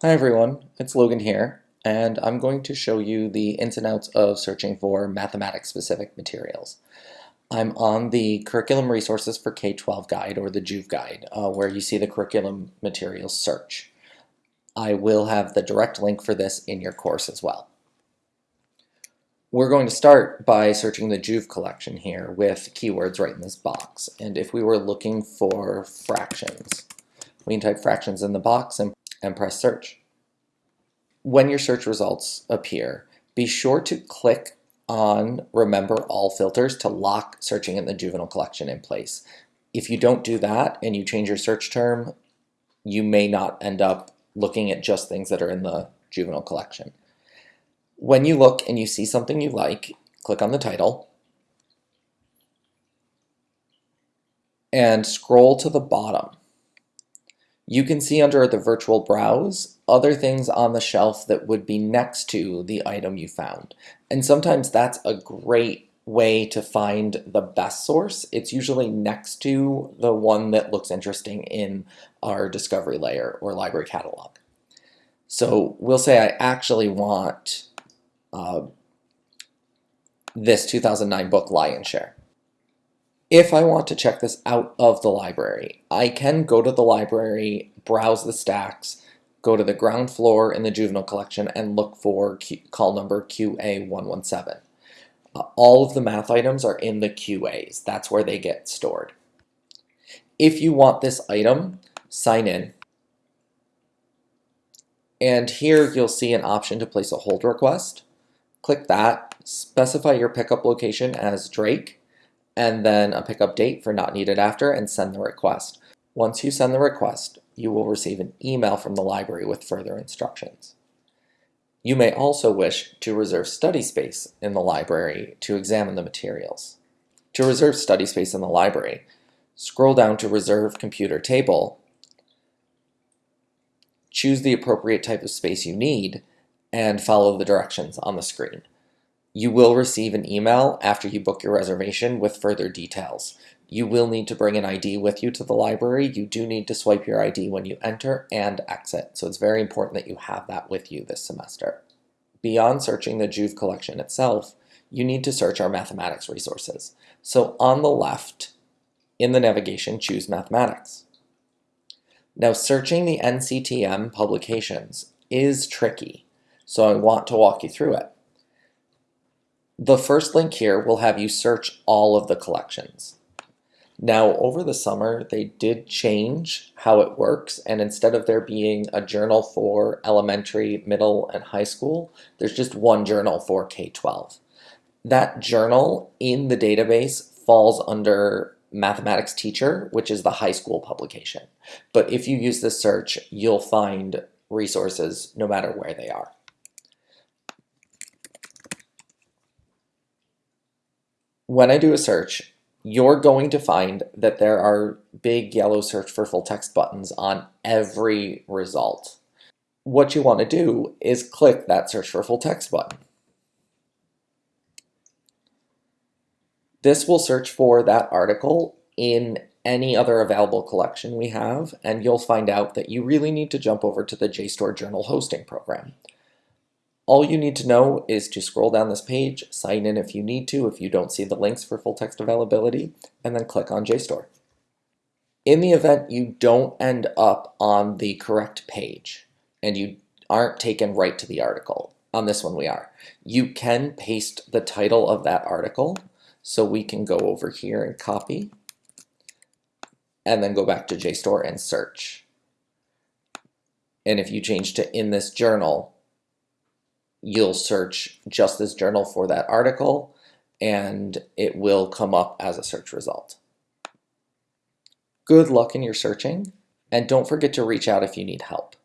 Hi everyone, it's Logan here, and I'm going to show you the ins and outs of searching for mathematics-specific materials. I'm on the Curriculum Resources for K-12 guide, or the JUVE guide, uh, where you see the curriculum materials search. I will have the direct link for this in your course as well. We're going to start by searching the JUVE collection here with keywords right in this box. And if we were looking for fractions, we can type fractions in the box and and press search. When your search results appear, be sure to click on remember all filters to lock searching in the juvenile collection in place. If you don't do that and you change your search term, you may not end up looking at just things that are in the juvenile collection. When you look and you see something you like, click on the title and scroll to the bottom. You can see under the virtual browse other things on the shelf that would be next to the item you found. And sometimes that's a great way to find the best source. It's usually next to the one that looks interesting in our discovery layer or library catalog. So we'll say I actually want uh, this 2009 book Lion's Share. If I want to check this out of the library, I can go to the library, browse the stacks, go to the ground floor in the juvenile collection and look for Q call number QA117. Uh, all of the math items are in the QAs. That's where they get stored. If you want this item, sign in. And here you'll see an option to place a hold request. Click that, specify your pickup location as Drake, and then uh, a pickup date for not needed after and send the request. Once you send the request, you will receive an email from the library with further instructions. You may also wish to reserve study space in the library to examine the materials. To reserve study space in the library, scroll down to Reserve Computer Table, choose the appropriate type of space you need, and follow the directions on the screen. You will receive an email after you book your reservation with further details. You will need to bring an ID with you to the library. You do need to swipe your ID when you enter and exit, so it's very important that you have that with you this semester. Beyond searching the Juve collection itself, you need to search our mathematics resources. So on the left, in the navigation, choose mathematics. Now searching the NCTM publications is tricky, so I want to walk you through it. The first link here will have you search all of the collections. Now, over the summer, they did change how it works, and instead of there being a journal for elementary, middle, and high school, there's just one journal for K-12. That journal in the database falls under mathematics teacher, which is the high school publication. But if you use this search, you'll find resources no matter where they are. When I do a search, you're going to find that there are big yellow search for full text buttons on every result. What you want to do is click that search for full text button. This will search for that article in any other available collection we have, and you'll find out that you really need to jump over to the JSTOR Journal Hosting Program. All you need to know is to scroll down this page, sign in if you need to, if you don't see the links for full text availability, and then click on JSTOR. In the event you don't end up on the correct page and you aren't taken right to the article, on this one we are, you can paste the title of that article. So we can go over here and copy and then go back to JSTOR and search. And if you change to in this journal, you'll search just this journal for that article and it will come up as a search result. Good luck in your searching and don't forget to reach out if you need help.